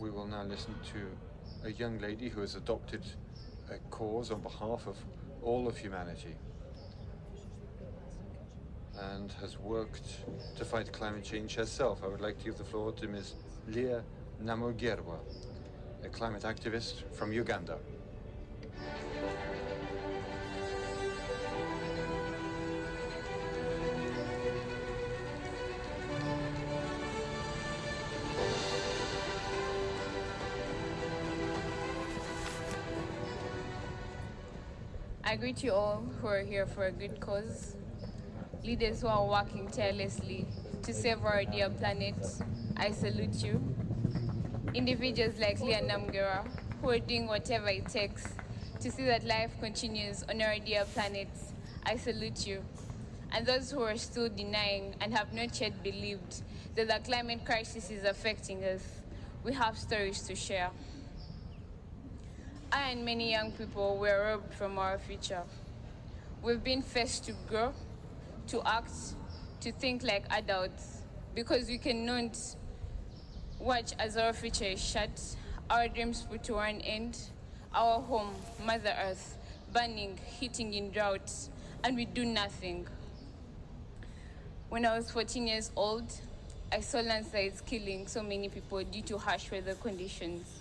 we will now listen to a young lady who has adopted a cause on behalf of all of humanity and has worked to fight climate change herself. I would like to give the floor to Ms. Leah Namugerwa, a climate activist from Uganda. I greet you all who are here for a good cause, leaders who are working tirelessly to save our dear planet. I salute you. Individuals like Leah Namugerwa who are doing whatever it takes to see that life continues on our dear planet. I salute you. And those who are still denying and have not yet believed that the climate crisis is affecting us, we have stories to share. I and many young people were robbed from our future. We've been forced to grow, to act, to think like adults, because we cannot watch as our future is shut, our dreams put to an end, our home, Mother Earth, burning, heating in drought, and we do nothing. When I was 14 years old, I saw landslides killing so many people due to harsh weather conditions.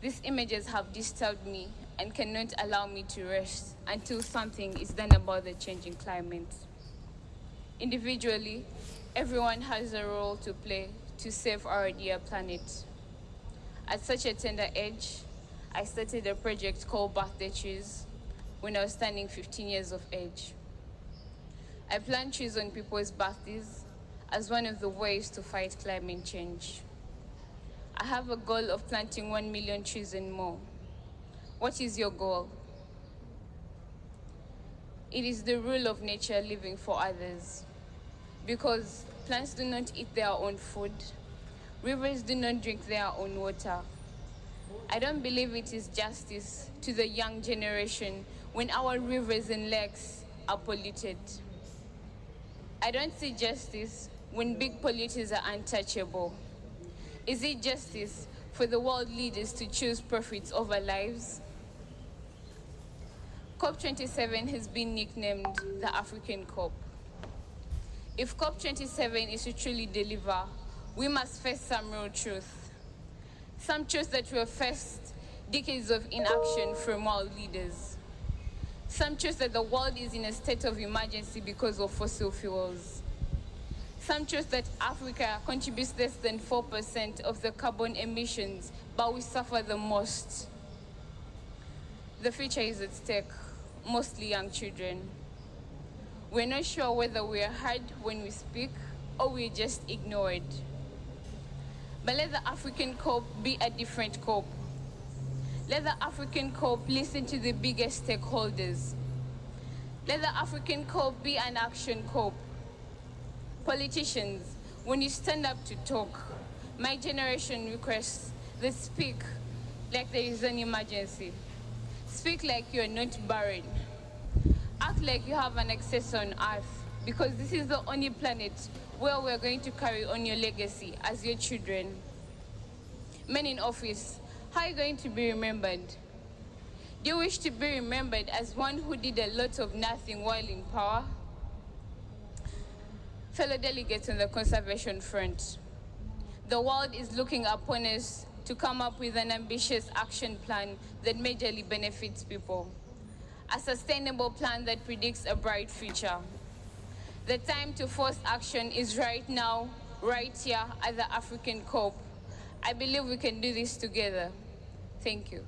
These images have disturbed me and cannot allow me to rest until something is done about the changing climate. Individually, everyone has a role to play to save our dear planet. At such a tender age, I started a project called Birthday Trees when I was turning 15 years of age. I plant trees on people's birthdays as one of the ways to fight climate change. I have a goal of planting 1 million trees and more. What is your goal? It is the rule of nature living for others. Because plants do not eat their own food, rivers do not drink their own water. I don't believe it is justice to the young generation when our rivers and lakes are polluted. I don't see justice when big polluters are untouchable. Is it justice for the world leaders to choose profits over lives? COP27 has been nicknamed the African COP. If COP27 is to truly deliver, we must face some real truth. Some truth that will faced decades of inaction from world leaders. Some truth that the world is in a state of emergency because of fossil fuels. Some truth that Africa contributes less than 4% of the carbon emissions, but we suffer the most. The future is at stake, mostly young children. We're not sure whether we are heard when we speak or we're just ignored. But let the African COP be a different COP. Let the African COP listen to the biggest stakeholders. Let the African COP be an action COP. Politicians, when you stand up to talk, my generation requests that speak like there is an emergency. Speak like you're not buried. Act like you have an access on Earth, because this is the only planet where we're going to carry on your legacy as your children. Men in office, how are you going to be remembered? Do you wish to be remembered as one who did a lot of nothing while in power? Fellow delegates on the conservation front, the world is looking upon us to come up with an ambitious action plan that majorly benefits people. A sustainable plan that predicts a bright future. The time to force action is right now, right here at the African COP. I believe we can do this together. Thank you.